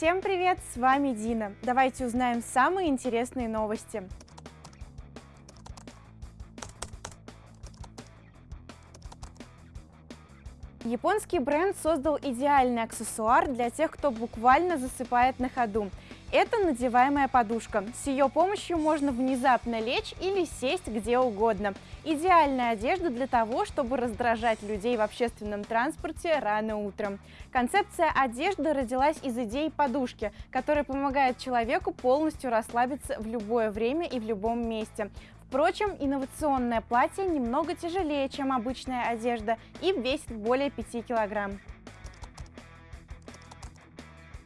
Всем привет, с вами Дина. Давайте узнаем самые интересные новости. Японский бренд создал идеальный аксессуар для тех, кто буквально засыпает на ходу. Это надеваемая подушка. С ее помощью можно внезапно лечь или сесть где угодно. Идеальная одежда для того, чтобы раздражать людей в общественном транспорте рано утром. Концепция одежды родилась из идеи подушки, которая помогает человеку полностью расслабиться в любое время и в любом месте. Впрочем, инновационное платье немного тяжелее, чем обычная одежда и весит более 5 килограмм.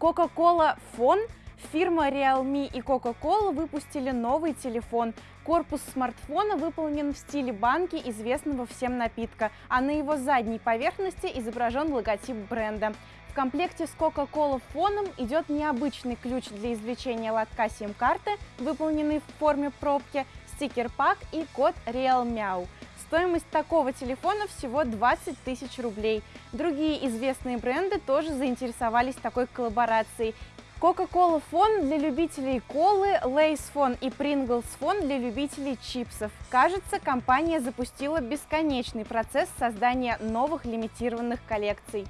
Coca-Cola Phone Фирма Realme и Coca-Cola выпустили новый телефон. Корпус смартфона выполнен в стиле банки известного всем напитка, а на его задней поверхности изображен логотип бренда. В комплекте с Coca-Cola фоном идет необычный ключ для извлечения лотка сим-карты, выполненный в форме пробки, стикер-пак и код RealMeow. Стоимость такого телефона всего 20 тысяч рублей. Другие известные бренды тоже заинтересовались такой коллаборацией. Coca-Cola фон для любителей колы, Lay's фон и Pringles фон для любителей чипсов. Кажется, компания запустила бесконечный процесс создания новых лимитированных коллекций.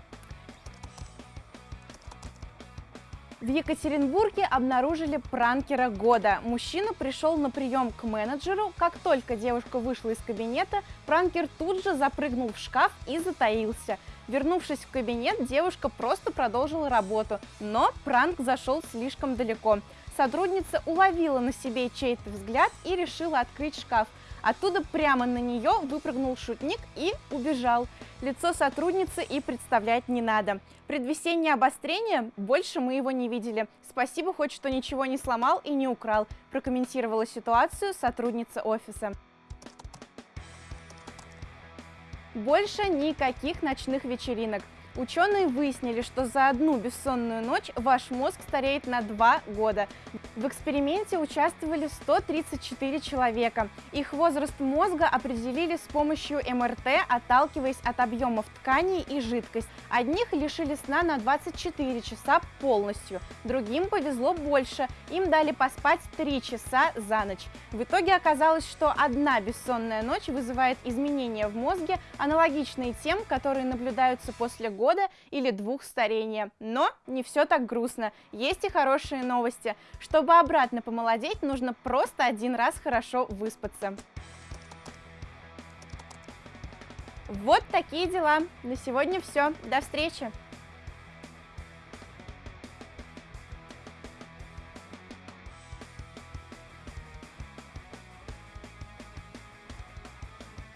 В Екатеринбурге обнаружили пранкера года. Мужчина пришел на прием к менеджеру. Как только девушка вышла из кабинета, пранкер тут же запрыгнул в шкаф и затаился. Вернувшись в кабинет, девушка просто продолжила работу, но пранк зашел слишком далеко. Сотрудница уловила на себе чей-то взгляд и решила открыть шкаф. Оттуда прямо на нее выпрыгнул шутник и убежал. Лицо сотрудницы и представлять не надо. Предвесеннее обострение, больше мы его не видели. Спасибо хоть, что ничего не сломал и не украл, прокомментировала ситуацию сотрудница офиса. Больше никаких ночных вечеринок. Ученые выяснили, что за одну бессонную ночь ваш мозг стареет на 2 года. В эксперименте участвовали 134 человека. Их возраст мозга определили с помощью МРТ, отталкиваясь от объемов тканей и жидкость. Одних лишили сна на 24 часа полностью, другим повезло больше, им дали поспать 3 часа за ночь. В итоге оказалось, что одна бессонная ночь вызывает изменения в мозге, аналогичные тем, которые наблюдаются после года года или двух старения. Но не все так грустно, есть и хорошие новости. Чтобы обратно помолодеть, нужно просто один раз хорошо выспаться. Вот такие дела. На сегодня все. До встречи!